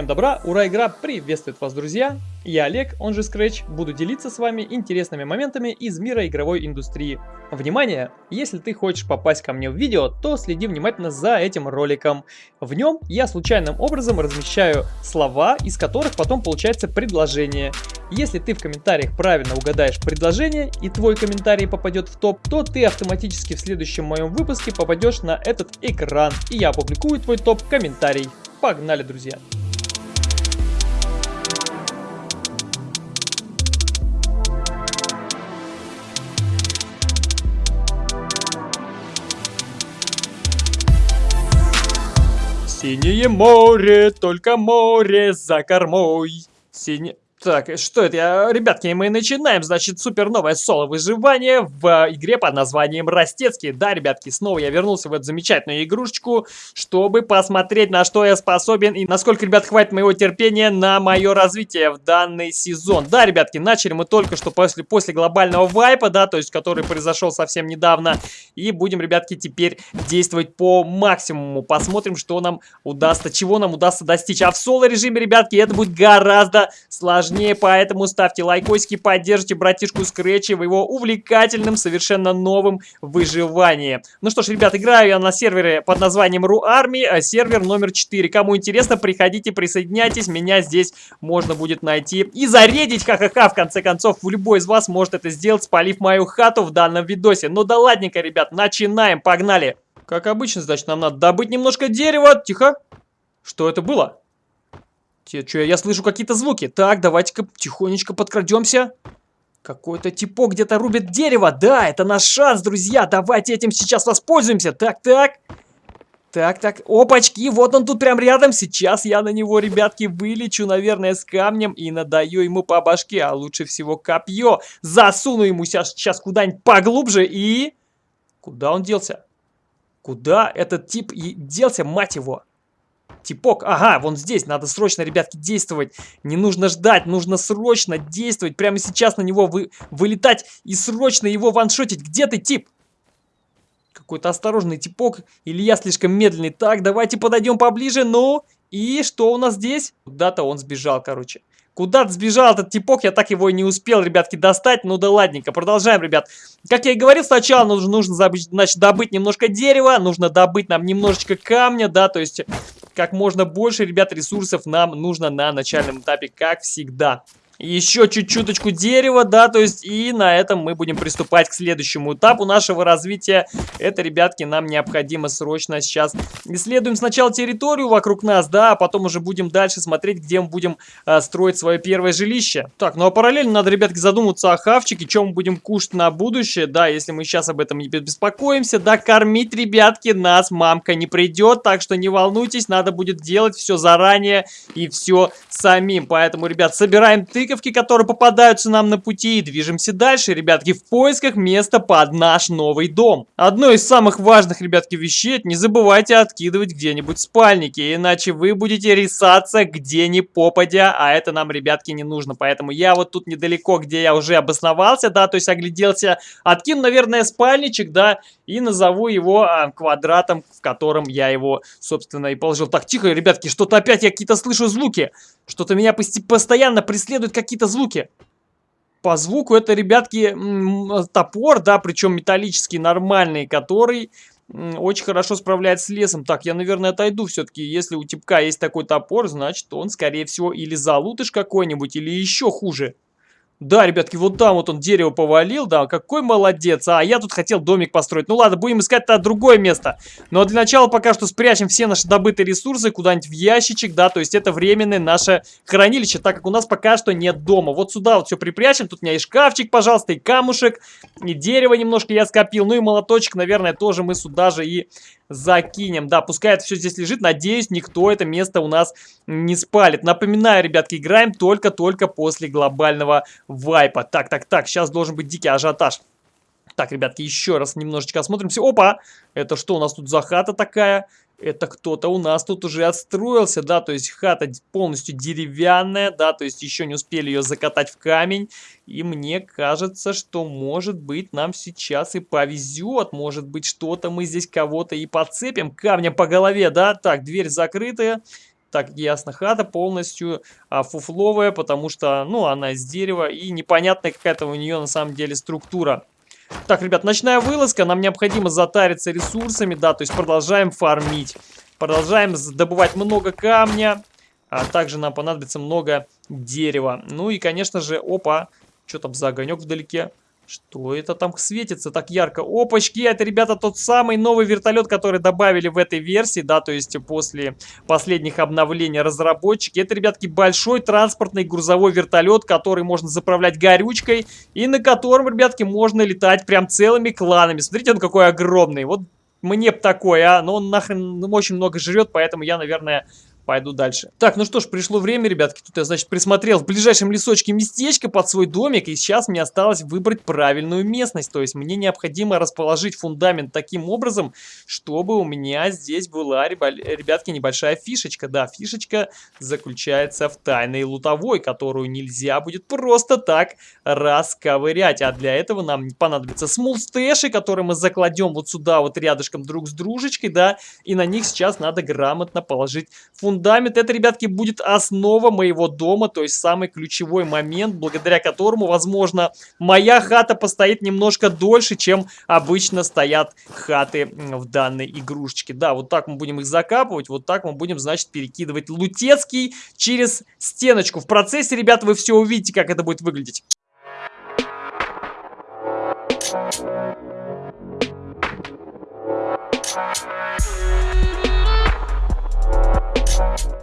Всем добра, ура, игра приветствует вас, друзья! Я Олег, он же Scratch, буду делиться с вами интересными моментами из мира игровой индустрии. Внимание! Если ты хочешь попасть ко мне в видео, то следи внимательно за этим роликом. В нем я случайным образом размещаю слова, из которых потом получается предложение. Если ты в комментариях правильно угадаешь предложение и твой комментарий попадет в топ, то ты автоматически в следующем моем выпуске попадешь на этот экран, и я опубликую твой топ-комментарий. Погнали, друзья! Синее море, только море за кормой. Синее... Так, что это? Я, ребятки, мы начинаем, значит, супер новое соло выживание в игре под названием Растецкий. Да, ребятки, снова я вернулся в эту замечательную игрушечку, чтобы посмотреть, на что я способен и насколько, ребят, хватит моего терпения на мое развитие в данный сезон. Да, ребятки, начали мы только что после, после глобального вайпа, да, то есть, который произошел совсем недавно. И будем, ребятки, теперь действовать по максимуму. Посмотрим, что нам удастся, чего нам удастся достичь. А в соло режиме, ребятки, это будет гораздо сложнее сложнее, поэтому ставьте лайкосики, поддержите братишку Скретчи в его увлекательном, совершенно новом выживании. Ну что ж, ребят, играю я на сервере под названием Ru Army, а сервер номер 4. Кому интересно, приходите, присоединяйтесь, меня здесь можно будет найти и зарядить, ха-ха-ха, в конце концов, любой из вас может это сделать, спалив мою хату в данном видосе. Ну да ладненько, ребят, начинаем, погнали. Как обычно, значит, нам надо добыть немножко дерева. Тихо. Что это было? Че, я слышу какие-то звуки. Так, давайте-ка тихонечко подкрадемся. Какой-то типок где-то рубит дерево. Да, это наш шанс, друзья. Давайте этим сейчас воспользуемся. Так, так. Так, так. Опачки, вот он тут прям рядом. Сейчас я на него, ребятки, вылечу, наверное, с камнем и надаю ему по башке. А лучше всего копье. Засуну ему сейчас, сейчас куда-нибудь поглубже и... Куда он делся? Куда этот тип делся, мать его? Типок, ага, вон здесь, надо срочно, ребятки, действовать. Не нужно ждать, нужно срочно действовать. Прямо сейчас на него вы, вылетать и срочно его ваншотить. Где ты, тип? Какой-то осторожный типок. Или я слишком медленный. Так, давайте подойдем поближе. Ну, и что у нас здесь? Куда-то он сбежал, короче. Куда-то сбежал этот типок, я так его и не успел, ребятки, достать. Ну да ладненько, продолжаем, ребят. Как я и говорил, сначала нужно, нужно значит, добыть немножко дерева, нужно добыть нам немножечко камня, да, то есть как можно больше, ребят, ресурсов нам нужно на начальном этапе, как всегда. Еще чуть-чуточку дерева, да, то есть и на этом мы будем приступать к следующему этапу нашего развития. Это, ребятки, нам необходимо срочно сейчас исследуем сначала территорию вокруг нас, да, а потом уже будем дальше смотреть, где мы будем а, строить свое первое жилище. Так, ну а параллельно надо, ребятки, задуматься о хавчике, чем мы будем кушать на будущее, да, если мы сейчас об этом не беспокоимся, да, кормить, ребятки, нас мамка не придет, так что не волнуйтесь, надо будет делать все заранее и все самим. Поэтому, ребят, собираем тык тыковки, которые попадаются нам на пути, и движемся дальше, ребятки, в поисках места под наш новый дом. Одно из самых важных, ребятки, вещей, не забывайте откидывать где-нибудь спальники, иначе вы будете рисаться где ни попадя, а это нам, ребятки, не нужно. Поэтому я вот тут недалеко, где я уже обосновался, да, то есть огляделся, откину, наверное, спальничек, да, и назову его а, квадратом, в котором я его, собственно, и положил. Так, тихо, ребятки, что-то опять я какие-то слышу звуки. Что-то меня постоянно преследует какие-то звуки. По звуку это, ребятки, топор, да, причем металлический, нормальный, который очень хорошо справляется с лесом. Так, я, наверное, отойду все-таки. Если у типка есть такой топор, значит, он, скорее всего, или залутыш какой-нибудь, или еще хуже. Да, ребятки, вот там вот он дерево повалил, да, какой молодец. А я тут хотел домик построить. Ну ладно, будем искать тогда другое место. Но для начала пока что спрячем все наши добытые ресурсы куда-нибудь в ящичек, да, то есть это временное наше хранилище, так как у нас пока что нет дома. Вот сюда вот все припрячем, тут у меня и шкафчик, пожалуйста, и камушек, и дерево немножко я скопил, ну и молоточек, наверное, тоже мы сюда же и закинем. Да, пускай это все здесь лежит. Надеюсь, никто это место у нас не спалит. Напоминаю, ребятки, играем только-только после глобального вайпа. Так, так, так, сейчас должен быть дикий ажиотаж. Так, ребятки, еще раз немножечко осмотримся. Опа! Это что у нас тут за хата такая? это кто-то у нас тут уже отстроился, да, то есть хата полностью деревянная, да, то есть еще не успели ее закатать в камень, и мне кажется, что может быть нам сейчас и повезет, может быть что-то мы здесь кого-то и подцепим камнем по голове, да, так, дверь закрытая, Так, ясно, хата полностью а, фуфловая, потому что, ну, она из дерева и непонятная какая-то у нее на самом деле структура. Так, ребят, ночная вылазка, нам необходимо затариться ресурсами, да, то есть продолжаем фармить. Продолжаем добывать много камня, а также нам понадобится много дерева. Ну и, конечно же, опа, что там за огонек вдалеке? Что это там светится так ярко? Опачки, это, ребята, тот самый новый вертолет, который добавили в этой версии, да, то есть после последних обновлений разработчики. Это, ребятки, большой транспортный грузовой вертолет, который можно заправлять горючкой и на котором, ребятки, можно летать прям целыми кланами. Смотрите, он какой огромный. Вот мне бы такой, а, но он нахрен очень много жрет, поэтому я, наверное, пойду дальше. Так, ну что ж, пришло время, ребятки. Тут я, значит, присмотрел в ближайшем лесочке местечко под свой домик. И сейчас мне осталось выбрать правильную местность. То есть мне необходимо расположить фундамент таким образом, чтобы у меня здесь была, ребятки, небольшая фишечка. Да, фишечка заключается в тайной лутовой, которую нельзя будет просто так расковырять. А для этого нам понадобится смулстэши, которые мы закладем вот сюда, вот рядышком друг с дружечкой, да. И на них сейчас надо грамотно положить фундамент фундамент, это, ребятки, будет основа моего дома, то есть самый ключевой момент, благодаря которому, возможно, моя хата постоит немножко дольше, чем обычно стоят хаты в данной игрушечке. Да, вот так мы будем их закапывать, вот так мы будем, значит, перекидывать лутецкий через стеночку. В процессе, ребята, вы все увидите, как это будет выглядеть.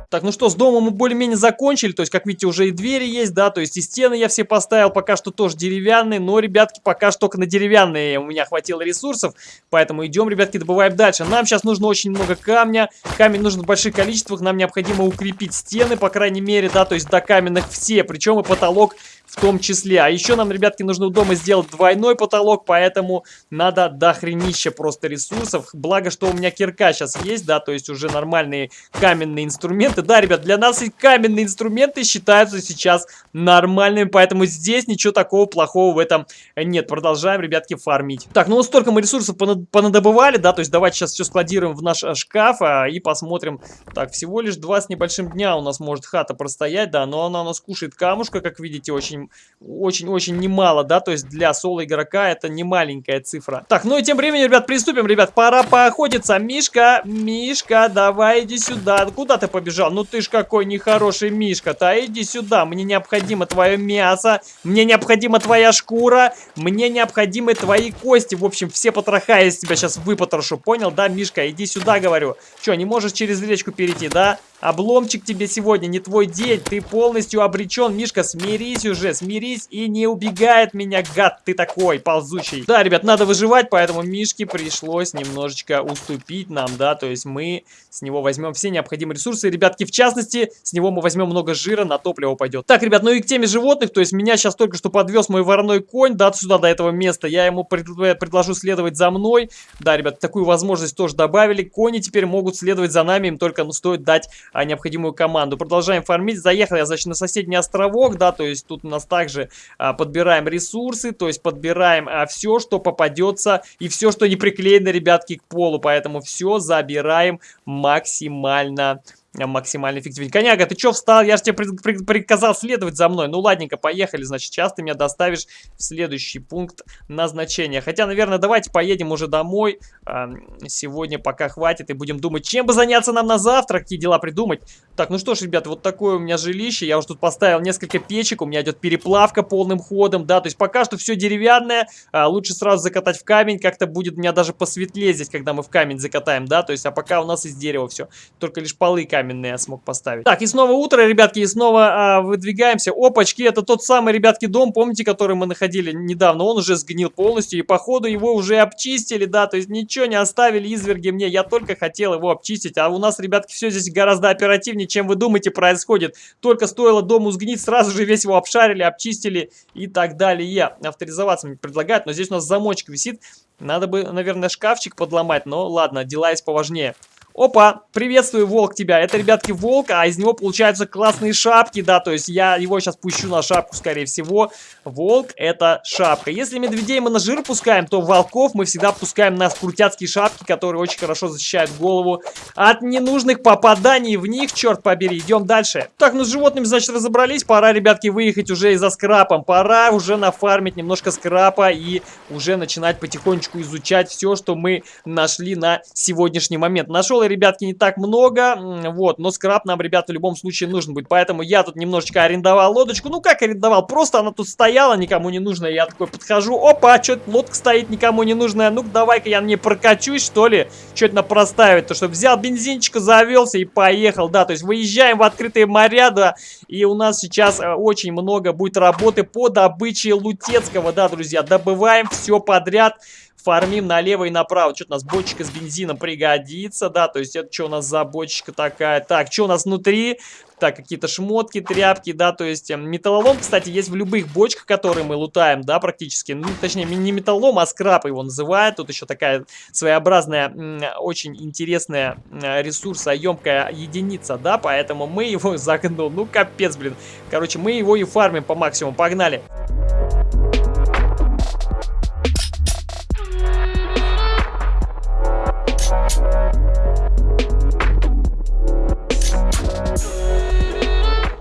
Так, ну что, с домом мы более-менее закончили, то есть, как видите, уже и двери есть, да, то есть и стены я все поставил, пока что тоже деревянные, но, ребятки, пока что только на деревянные у меня хватило ресурсов, поэтому идем, ребятки, добываем дальше. Нам сейчас нужно очень много камня, камень нужен в больших количествах, нам необходимо укрепить стены, по крайней мере, да, то есть до каменных все, причем и потолок в том числе. А еще нам, ребятки, нужно у дома сделать двойной потолок, поэтому надо дохренища просто ресурсов. Благо, что у меня кирка сейчас есть, да, то есть уже нормальные каменные инструменты. Да, ребят, для нас и каменные инструменты считаются сейчас нормальными, поэтому здесь ничего такого плохого в этом нет. Продолжаем, ребятки, фармить. Так, ну вот столько мы ресурсов понадобывали, да, то есть давайте сейчас все складируем в наш шкаф а, и посмотрим. Так, всего лишь два с небольшим дня у нас может хата простоять, да, но она у нас кушает камушка, как видите, очень очень-очень немало, да, то есть для соло-игрока это не маленькая цифра. Так, ну и тем временем, ребят, приступим, ребят, пора поохотиться. Мишка, Мишка, давай иди сюда. Куда ты побежал? Ну ты ж какой нехороший Мишка-то, а иди сюда. Мне необходимо твое мясо, мне необходима твоя шкура, мне необходимы твои кости. В общем, все потроха из тебя сейчас выпотрошу, понял, да, Мишка? Иди сюда, говорю. Че, не можешь через речку перейти, да? Обломчик тебе сегодня не твой день, ты полностью обречен, Мишка, смирись уже, смирись и не убегай от меня, гад ты такой, ползучий. Да, ребят, надо выживать, поэтому Мишке пришлось немножечко уступить нам, да, то есть мы с него возьмем все необходимые ресурсы, ребятки, в частности, с него мы возьмем много жира, на топливо пойдет. Так, ребят, ну и к теме животных, то есть меня сейчас только что подвез мой вороной конь, да, сюда, до этого места, я ему пред, предложу следовать за мной, да, ребят, такую возможность тоже добавили, кони теперь могут следовать за нами, им только, ну, стоит дать а, необходимую команду. Продолжаем фармить. Заехал я, значит, на соседний островок, да, то есть тут у нас также а, подбираем ресурсы, то есть подбираем а, все, что попадется и все, что не приклеено, ребятки, к полу. Поэтому все забираем максимально максимально эффективен. Коняга, ты что встал? Я же тебе при при приказал следовать за мной. Ну ладненько, поехали. Значит, сейчас ты меня доставишь в следующий пункт назначения. Хотя, наверное, давайте поедем уже домой. А, сегодня пока хватит и будем думать, чем бы заняться нам на завтра, какие дела придумать. Так, ну что ж, ребят, вот такое у меня жилище. Я уже тут поставил несколько печек. У меня идет переплавка полным ходом, да. То есть пока что все деревянное. А, лучше сразу закатать в камень. Как-то будет у меня даже посветлее здесь, когда мы в камень закатаем, да. То есть, а пока у нас из дерева все. Только лишь полы камень каменные я смог поставить. Так, и снова утро, ребятки, и снова а, выдвигаемся. Опачки, это тот самый, ребятки, дом, помните, который мы находили недавно? Он уже сгнил полностью, и походу его уже обчистили, да, то есть ничего не оставили изверги мне. Я только хотел его обчистить, а у нас, ребятки, все здесь гораздо оперативнее, чем вы думаете происходит. Только стоило дому сгнить, сразу же весь его обшарили, обчистили и так далее. Авторизоваться мне предлагают, но здесь у нас замочек висит. Надо бы, наверное, шкафчик подломать, но ладно, дела есть поважнее. Опа, приветствую, волк, тебя. Это, ребятки, волк, а из него получаются классные шапки, да, то есть я его сейчас пущу на шапку, скорее всего. Волк — это шапка. Если медведей мы на жир пускаем, то волков мы всегда пускаем на скрутяцкие шапки, которые очень хорошо защищают голову от ненужных попаданий в них, черт побери. Идем дальше. Так, ну с животными, значит, разобрались. Пора, ребятки, выехать уже и за скрапом. Пора уже нафармить немножко скрапа и уже начинать потихонечку изучать все, что мы нашли на сегодняшний момент. Нашел ребятки, не так много, вот, но скраб нам, ребят, в любом случае нужен будет, поэтому я тут немножечко арендовал лодочку, ну как арендовал, просто она тут стояла, никому не нужная, я такой подхожу, опа, что-то лодка стоит никому не нужная, ну-ка давай-ка я на ней прокачусь, что ли, что-то на проставить, то что взял бензинчика, завелся и поехал, да, то есть выезжаем в открытые моря, да, и у нас сейчас э, очень много будет работы по добыче лутецкого, да, друзья, добываем все подряд, фармим налево и направо. Что-то у нас бочка с бензином пригодится, да, то есть это что у нас за бочка такая? Так, что у нас внутри? Так, какие-то шмотки, тряпки, да, то есть эм, металлолом, кстати, есть в любых бочках, которые мы лутаем, да, практически. Ну, точнее, не металлолом, а скраб его называют. Тут еще такая своеобразная, очень интересная ресурсоемкая единица, да, поэтому мы его загнул. Ну, капец, блин. Короче, мы его и фармим по максимуму. Погнали!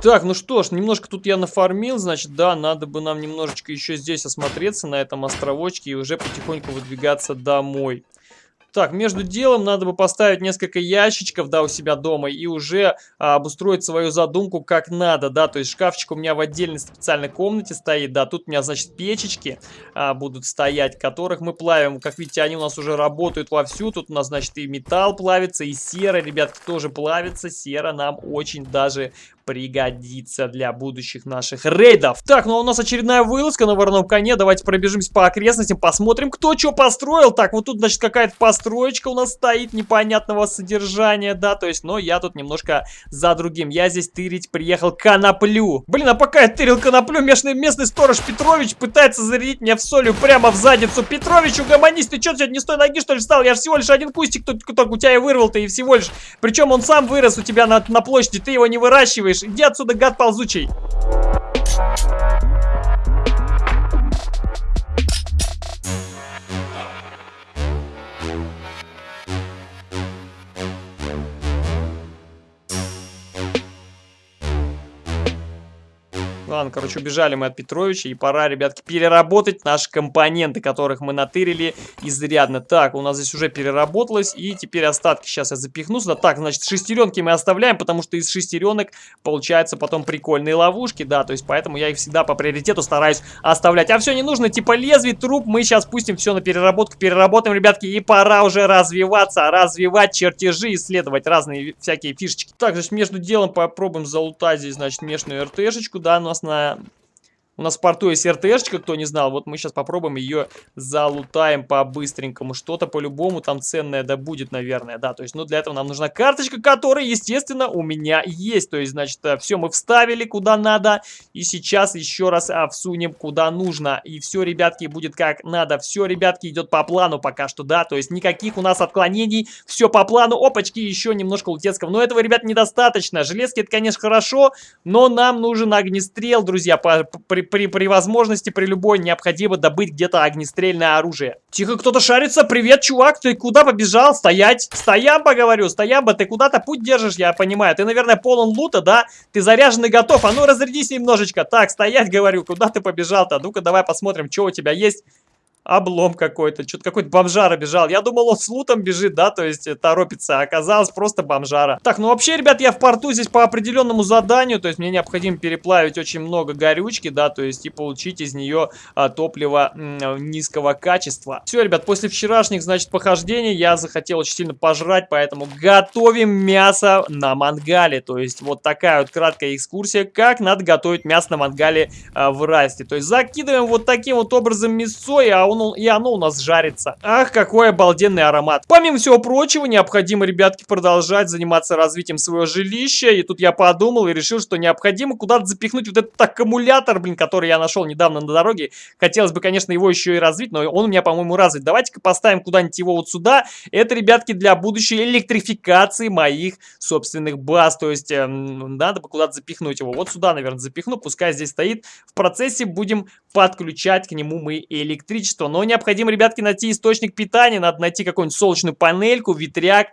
Так, ну что ж, немножко тут я нафармил, значит, да, надо бы нам немножечко еще здесь осмотреться, на этом островочке, и уже потихоньку выдвигаться домой. Так, между делом надо бы поставить несколько ящичков, да, у себя дома и уже а, обустроить свою задумку как надо, да, то есть шкафчик у меня в отдельной специальной комнате стоит, да, тут у меня, значит, печечки а, будут стоять, которых мы плавим, как видите, они у нас уже работают вовсю, тут у нас, значит, и металл плавится, и сера, ребятки, тоже плавится, сера нам очень даже пригодится для будущих наших рейдов. Так, ну а у нас очередная вылазка на вороном коне. Давайте пробежимся по окрестностям, посмотрим, кто что построил. Так, вот тут, значит, какая-то построечка у нас стоит непонятного содержания, да, то есть, но я тут немножко за другим. Я здесь тырить приехал коноплю. Блин, а пока я тырил коноплю, местный, местный сторож Петрович пытается зарядить меня в солью прямо в задницу. Петрович, угомонись, ты что, сегодня не с той ноги, что ли, встал? Я же всего лишь один кустик только, только у тебя и вырвал-то, и всего лишь. Причем он сам вырос у тебя на, на площади, ты его не выращиваешь? Иди отсюда, гад ползучий! Ладно, короче, убежали мы от Петровича, и пора, ребятки, переработать наши компоненты, которых мы натырили изрядно. Так, у нас здесь уже переработалось, и теперь остатки сейчас я запихну сюда. Так, значит, шестеренки мы оставляем, потому что из шестеренок получается потом прикольные ловушки, да, то есть поэтому я их всегда по приоритету стараюсь оставлять. А все не нужно, типа лезвий, труп, мы сейчас пустим все на переработку, переработаем, ребятки, и пора уже развиваться, развивать чертежи, исследовать разные всякие фишечки. Так, значит, между делом попробуем залутать здесь, значит, местную РТшечку, да, у нас на у нас в порту есть РТшечка, кто не знал. Вот мы сейчас попробуем ее залутаем по-быстренькому. Что-то по-любому там ценное да будет, наверное. Да, то есть, ну, для этого нам нужна карточка, которая, естественно, у меня есть. То есть, значит, э, все мы вставили куда надо. И сейчас еще раз а, всунем куда нужно. И все, ребятки, будет как надо. Все, ребятки, идет по плану пока что, да. То есть, никаких у нас отклонений. Все по плану. Опачки, еще немножко лутецкого. Но этого, ребят, недостаточно. Железки, это, конечно, хорошо. Но нам нужен огнестрел, друзья, по, при при, при возможности, при любой, необходимо добыть где-то огнестрельное оружие. Тихо, кто-то шарится. Привет, чувак, ты куда побежал? Стоять. Стоямба, говорю, стоямба, ты куда-то путь держишь, я понимаю. Ты, наверное, полон лута, да? Ты заряжен и готов. А ну, разрядись немножечко. Так, стоять, говорю, куда ты побежал-то? Ну-ка, давай посмотрим, что у тебя есть облом какой-то. Что-то какой-то бомжара бежал. Я думал, он с лутом бежит, да, то есть э, торопится. А оказалось просто бомжара. Так, ну вообще, ребят, я в порту здесь по определенному заданию. То есть мне необходимо переплавить очень много горючки, да, то есть и получить из нее а, топливо низкого качества. Все, ребят, после вчерашних, значит, похождений я захотел очень сильно пожрать, поэтому готовим мясо на мангале. То есть вот такая вот краткая экскурсия, как надо готовить мясо на мангале а, в Расте. То есть закидываем вот таким вот образом мясо, а у он, и оно у нас жарится. Ах, какой обалденный аромат. Помимо всего прочего, необходимо, ребятки, продолжать заниматься развитием своего жилища. И тут я подумал и решил, что необходимо куда-то запихнуть вот этот аккумулятор, блин, который я нашел недавно на дороге. Хотелось бы, конечно, его еще и развить, но он у меня, по-моему, развит. Давайте-ка поставим куда-нибудь его вот сюда. Это, ребятки, для будущей электрификации моих собственных баз. То есть, э, надо бы куда-то запихнуть его. Вот сюда, наверное, запихну. Пускай здесь стоит. В процессе будем подключать к нему мы электричество. Но необходимо, ребятки, найти источник питания. Надо найти какую-нибудь солнечную панельку, ветряк.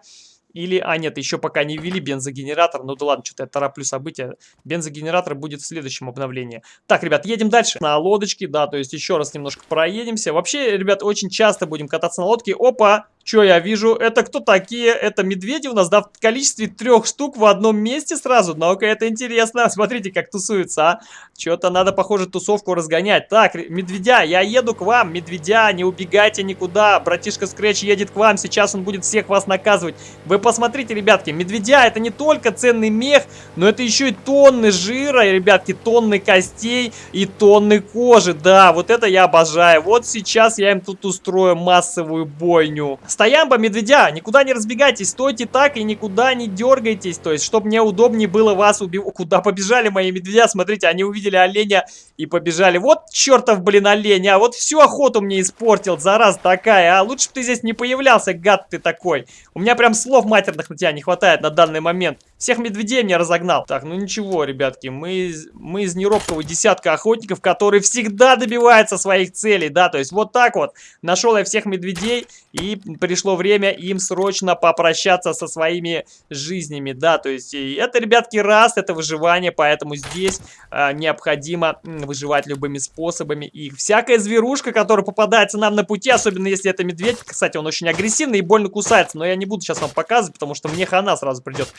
Или, а нет, еще пока не ввели бензогенератор. Ну да ладно, что-то я тороплю события. Бензогенератор будет в следующем обновлении. Так, ребят, едем дальше. На лодочке, да, то есть еще раз немножко проедемся. Вообще, ребят, очень часто будем кататься на лодке. Опа! Что я вижу? Это кто такие? Это медведи у нас, да, в количестве трех штук в одном месте сразу. Ну-ка, это интересно. Смотрите, как тусуются, а. Что-то надо, похоже, тусовку разгонять. Так, медведя, я еду к вам. Медведя, не убегайте никуда. Братишка Скретч едет к вам. Сейчас он будет всех вас наказывать. Вы посмотрите, ребятки, медведя это не только ценный мех, но это еще и тонны жира, ребятки, тонны костей и тонны кожи. Да, вот это я обожаю. Вот сейчас я им тут устрою массовую бойню. Стоямба, медведя, никуда не разбегайтесь, стойте так и никуда не дергайтесь, то есть, чтобы мне удобнее было вас убивать. Куда побежали мои медведя? Смотрите, они увидели оленя и побежали. Вот чертов, блин, олень, а вот всю охоту мне испортил, зараз такая, а лучше бы ты здесь не появлялся, гад ты такой. У меня прям слов матерных на тебя не хватает на данный момент. Всех медведей мне разогнал. Так, ну ничего, ребятки, мы, мы из неробкого десятка охотников, которые всегда добиваются своих целей, да, то есть вот так вот. Нашел я всех медведей, и пришло время им срочно попрощаться со своими жизнями, да, то есть это, ребятки, раз, это выживание, поэтому здесь э, необходимо выживать любыми способами. И всякая зверушка, которая попадается нам на пути, особенно если это медведь, кстати, он очень агрессивный и больно кусается, но я не буду сейчас вам показывать, потому что мне хана сразу придет.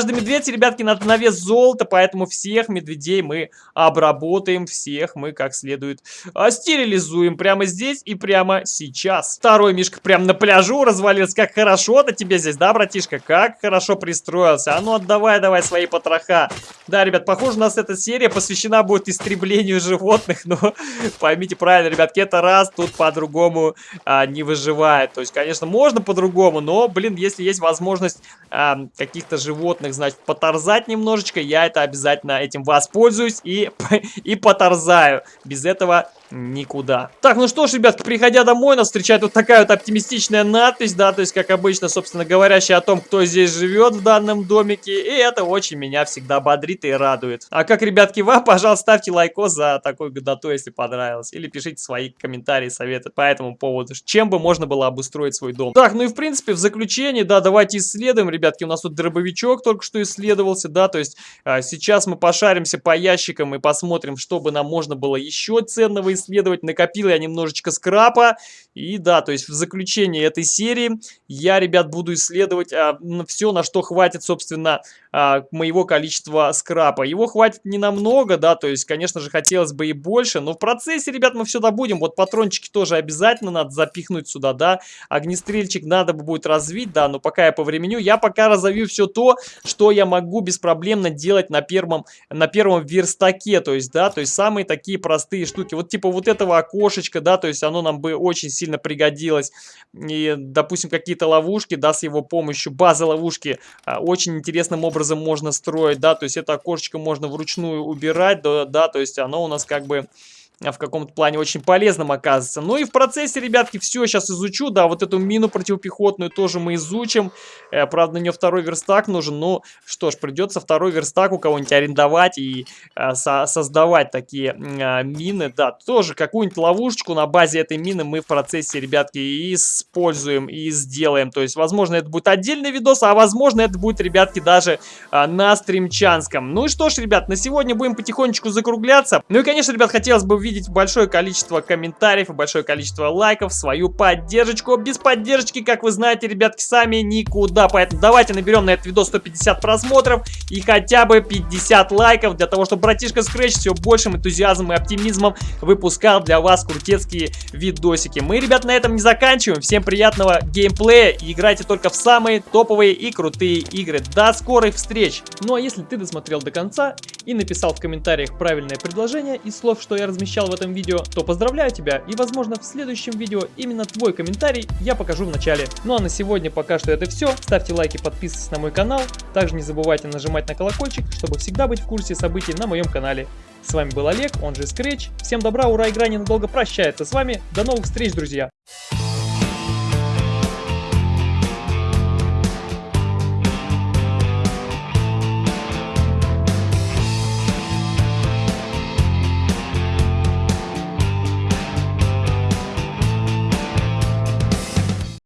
Каждый медведь, ребятки, надо на вес золота, поэтому всех медведей мы обработаем, всех мы как следует а, стерилизуем прямо здесь и прямо сейчас. Второй мишка прямо на пляжу развалился. Как хорошо-то тебе здесь, да, братишка? Как хорошо пристроился. А ну отдавай, давай свои потроха. Да, ребят, похоже, у нас эта серия посвящена будет истреблению животных, но поймите правильно, ребятки, это раз тут по-другому а, не выживает. То есть, конечно, можно по-другому, но, блин, если есть возможность а, каких-то животных животных, значит, поторзать немножечко, я это обязательно этим воспользуюсь и, и поторзаю. Без этого никуда. Так, ну что ж, ребятки, приходя домой, нас встречает вот такая вот оптимистичная надпись, да, то есть, как обычно, собственно, говорящая о том, кто здесь живет в данном домике, и это очень меня всегда бодрит и радует. А как, ребятки, вам, пожалуйста, ставьте лайкос за такой годоту, если понравилось, или пишите свои комментарии, советы по этому поводу, чем бы можно было обустроить свой дом. Так, ну и в принципе, в заключение, да, давайте исследуем, ребятки, у нас тут дробовичок только что исследовался, да, то есть, а, сейчас мы пошаримся по ящикам и посмотрим, что бы нам можно было еще ценного исследовать. Накопил я немножечко скрапа. И да, то есть в заключение этой серии я, ребят, буду исследовать а, все, на что хватит, собственно, а, моего количества скрапа. Его хватит не намного, да, то есть, конечно же, хотелось бы и больше. Но в процессе, ребят, мы все добудем. Вот патрончики тоже обязательно надо запихнуть сюда, да. Огнестрельчик надо бы будет развить, да, но пока я по времени, я пока разовью все то, что я могу беспроблемно делать на первом, на первом верстаке, то есть, да, то есть самые такие простые штуки. Вот типа вот этого окошечка, да, то есть оно нам бы очень сильно пригодилось. И, допустим, какие-то ловушки, да, с его помощью, базы ловушки а, очень интересным образом можно строить, да, то есть это окошечко можно вручную убирать, да, да то есть оно у нас как бы в каком-то плане очень полезным оказывается. Ну и в процессе, ребятки, все сейчас изучу. Да, вот эту мину противопехотную тоже мы изучим. Э, правда, на нее второй верстак нужен. Ну, что ж, придется второй верстак у кого-нибудь арендовать и э, со создавать такие э, мины. Да, тоже какую-нибудь ловушечку на базе этой мины мы в процессе, ребятки, используем и сделаем. То есть, возможно, это будет отдельный видос, а возможно, это будет, ребятки, даже э, на стримчанском. Ну и что ж, ребят, на сегодня будем потихонечку закругляться. Ну и, конечно, ребят, хотелось бы увидеть большое количество комментариев и большое количество лайков, свою поддержку. Без поддержки, как вы знаете, ребятки, сами никуда. Поэтому давайте наберем на этот видос 150 просмотров и хотя бы 50 лайков, для того, чтобы братишка Scratch все большим энтузиазмом и оптимизмом выпускал для вас крутецкие видосики. Мы, ребят, на этом не заканчиваем. Всем приятного геймплея и играйте только в самые топовые и крутые игры. До скорых встреч! Ну а если ты досмотрел до конца и написал в комментариях правильное предложение из слов, что я размещал, прозвучал в этом видео, то поздравляю тебя и возможно в следующем видео именно твой комментарий я покажу в начале. Ну а на сегодня пока что это все. Ставьте лайки, подписывайтесь на мой канал. Также не забывайте нажимать на колокольчик, чтобы всегда быть в курсе событий на моем канале. С вами был Олег, он же Scratch. Всем добра, ура, игра ненадолго прощается с вами. До новых встреч, друзья!